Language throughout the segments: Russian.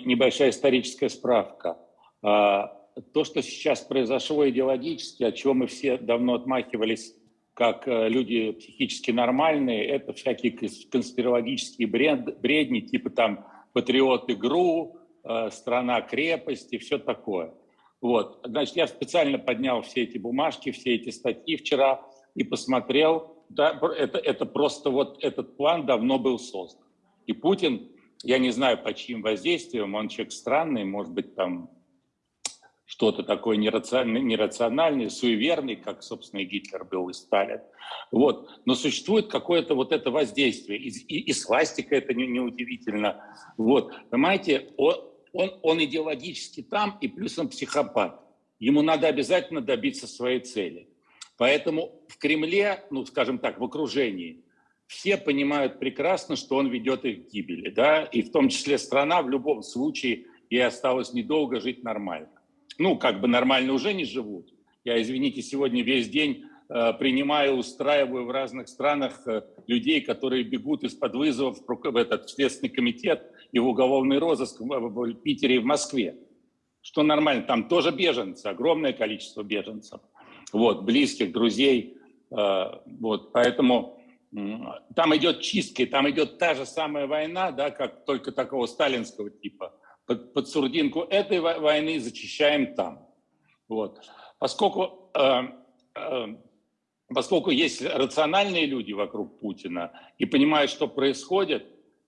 небольшая историческая справка. А, то, что сейчас произошло идеологически, от чего мы все давно отмахивались как э, люди психически нормальные, это всякие конспирологические бред, бредни, типа там «Патриоты ГРУ», э, «Страна крепости», все такое. Вот. Значит, я специально поднял все эти бумажки, все эти статьи вчера и посмотрел. Да, это, это просто вот этот план давно был создан. И Путин, я не знаю, по чьим воздействием, он человек странный, может быть, там что-то такое нерациональное, нерациональное, суеверный, как, собственно, и Гитлер был, и Сталин. Вот. Но существует какое-то вот это воздействие. И, и, и свастика это не, неудивительно. Вот. Понимаете, он, он, он идеологически там, и плюс он психопат. Ему надо обязательно добиться своей цели. Поэтому в Кремле, ну, скажем так, в окружении, все понимают прекрасно, что он ведет их к гибели. Да? И в том числе страна в любом случае ей осталось недолго жить нормально ну, как бы нормально уже не живут. Я, извините, сегодня весь день э, принимаю, устраиваю в разных странах э, людей, которые бегут из-под вызовов в этот Следственный комитет и в уголовный розыск в, в Питере и в Москве. Что нормально, там тоже беженцы, огромное количество беженцев, вот, близких, друзей, э, вот, поэтому там идет чистка, там идет та же самая война, да, как только такого сталинского типа под, под сурдинку этой войны зачищаем там. Вот. Поскольку, э, э, поскольку есть рациональные люди вокруг Путина и понимают, что происходит,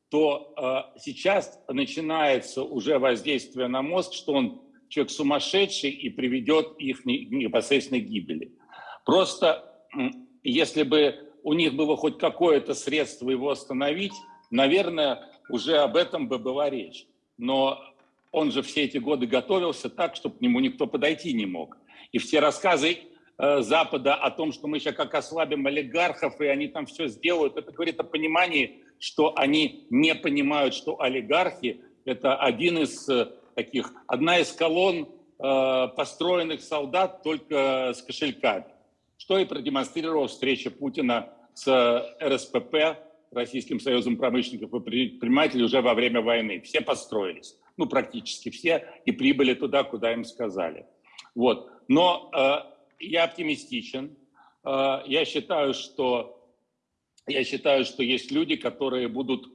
то э, сейчас начинается уже воздействие на мозг, что он человек сумасшедший и приведет их к непосредственной гибели. Просто если бы у них было хоть какое-то средство его остановить, наверное, уже об этом бы была речь но он же все эти годы готовился так, чтобы к нему никто подойти не мог. И все рассказы э, Запада о том, что мы сейчас как ослабим олигархов, и они там все сделают, это говорит о понимании, что они не понимают, что олигархи – это один из э, таких, одна из колонн э, построенных солдат только с кошельками. Что и продемонстрировала встреча Путина с РСПП Российским союзом промышленников и предпринимателей уже во время войны. Все построились, ну практически все, и прибыли туда, куда им сказали. Вот. Но э, я оптимистичен. Э, я считаю, что я считаю, что есть люди, которые будут,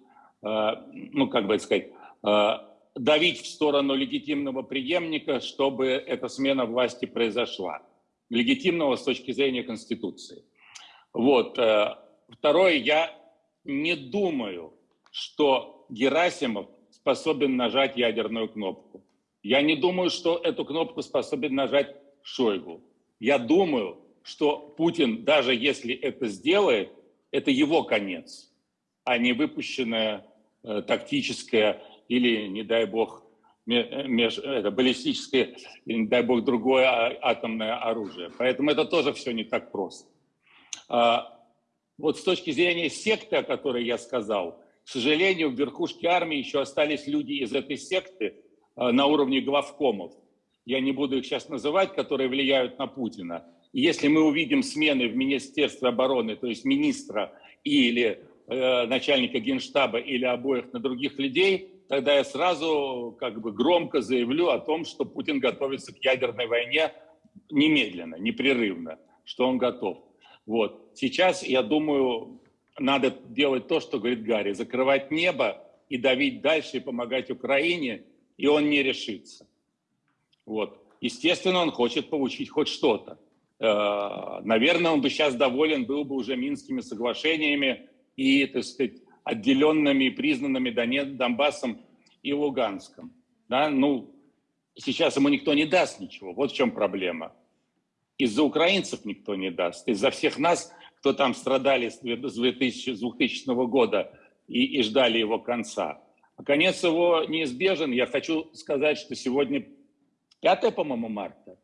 э, ну как бы сказать, э, давить в сторону легитимного преемника, чтобы эта смена власти произошла. Легитимного с точки зрения Конституции. Вот. Э, второе, я не думаю, что Герасимов способен нажать ядерную кнопку. Я не думаю, что эту кнопку способен нажать Шойгу. Я думаю, что Путин, даже если это сделает, это его конец, а не выпущенное э, тактическое или, не дай бог, меж, это, баллистическое, не дай бог, другое а, атомное оружие. Поэтому это тоже все не так просто. А, вот с точки зрения секты, о которой я сказал, к сожалению, в верхушке армии еще остались люди из этой секты э, на уровне главкомов. Я не буду их сейчас называть, которые влияют на Путина. И если мы увидим смены в Министерстве обороны, то есть министра или э, начальника генштаба или обоих на других людей, тогда я сразу как бы громко заявлю о том, что Путин готовится к ядерной войне немедленно, непрерывно, что он готов. Вот. Сейчас, я думаю, надо делать то, что говорит Гарри, закрывать небо и давить дальше, и помогать Украине, и он не решится. Вот. Естественно, он хочет получить хоть что-то. Э, наверное, он бы сейчас доволен был бы уже Минскими соглашениями и, так сказать, отделенными и признанными Донбассом и Луганском. Да? Ну, сейчас ему никто не даст ничего. Вот в чем проблема. Из-за украинцев никто не даст. Из-за всех нас, кто там страдали с 2000, 2000 года и, и ждали его конца. А конец его неизбежен. Я хочу сказать, что сегодня 5, по-моему, марта.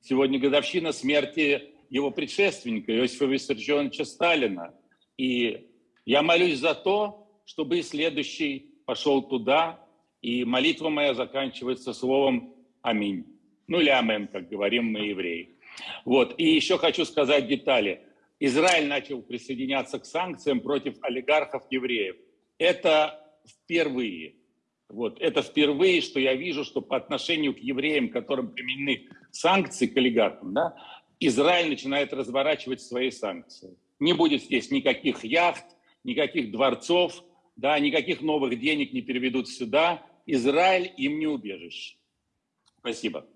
Сегодня годовщина смерти его предшественника Иосифа Виссарионовича Сталина. И я молюсь за то, чтобы и следующий пошел туда, и молитва моя заканчивается словом «Аминь». Ну или «Амен», как говорим мы евреи. Вот. И еще хочу сказать детали. Израиль начал присоединяться к санкциям против олигархов евреев. Это впервые. Вот. Это впервые, что я вижу, что по отношению к евреям, которым применены санкции к олигархам, да, Израиль начинает разворачивать свои санкции. Не будет здесь никаких яхт, никаких дворцов, да, никаких новых денег не переведут сюда. Израиль им не убежище. Спасибо.